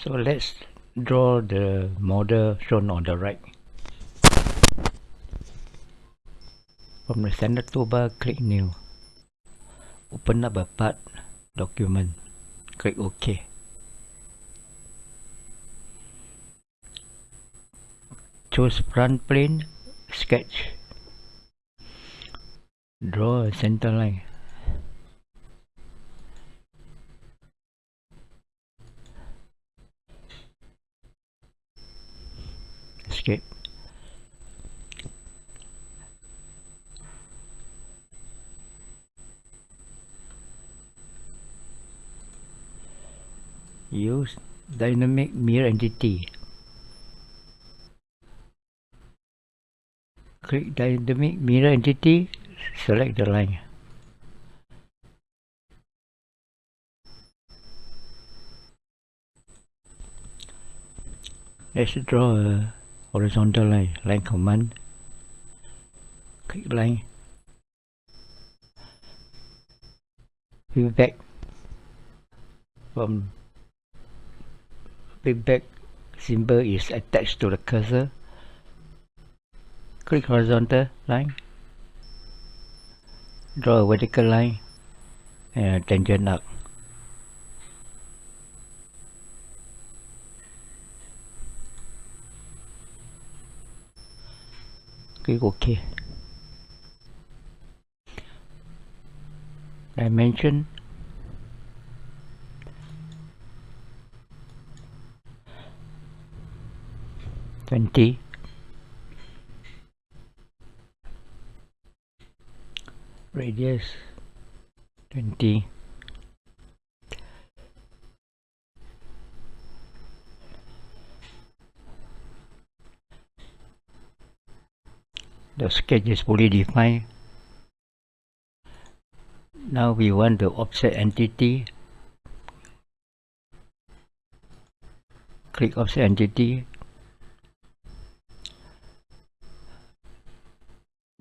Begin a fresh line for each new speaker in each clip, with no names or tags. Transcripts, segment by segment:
So let's draw the model shown on the right. From the standard toolbar, click New. Open up a part document. Click OK. Choose front plane, sketch. Draw a center line. Escape use dynamic mirror entity. Click dynamic mirror entity select the line. Let's draw a horizontal line command. Click line. Feedback from feedback symbol is attached to the cursor. Click horizontal line. Draw a vertical line and a click OK dimension. Twenty. Radius. Twenty the sketch is fully defined. Now we want the offset entity. Click offset entity.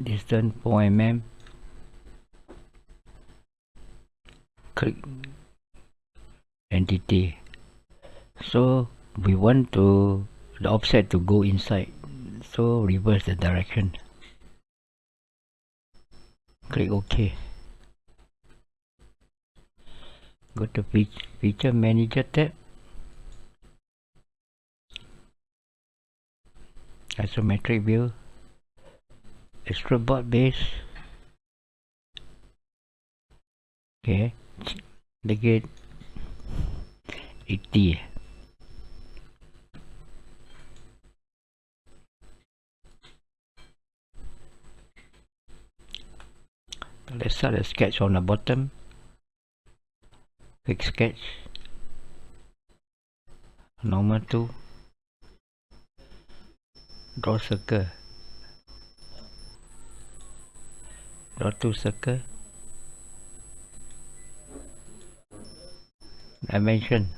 Distance 4 mm. Click entity. So we want to the offset to go inside. So reverse the direction click OK. Go to feature manager tab. Isometric view. Extrude boss base. Okay. The it 80 let's start a sketch on the bottom. Click sketch. Normal tool draw circle. Draw two circle. Dimension.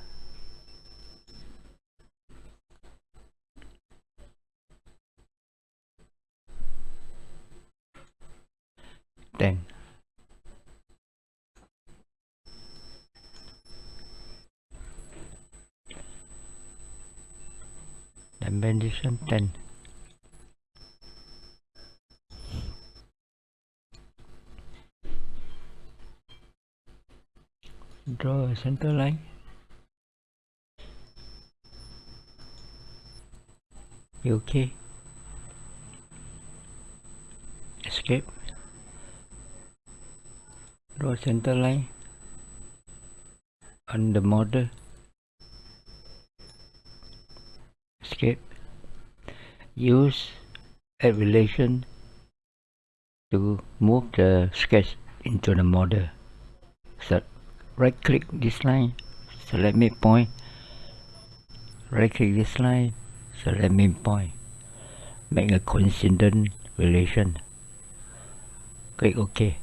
Ten dimension 10 draw a center line. Okay? Escape. Draw center line. On the model escape use a relation to move the sketch into the model. So right click this line. Select midpoint right click this line. Select midpoint make a coincident relation. Click ok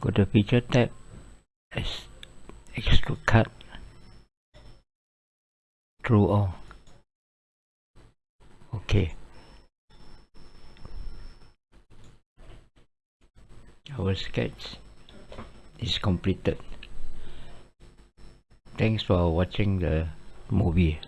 go to feature tab extrude cut. Through all okay. Our sketch is completed. Thanks for watching the movie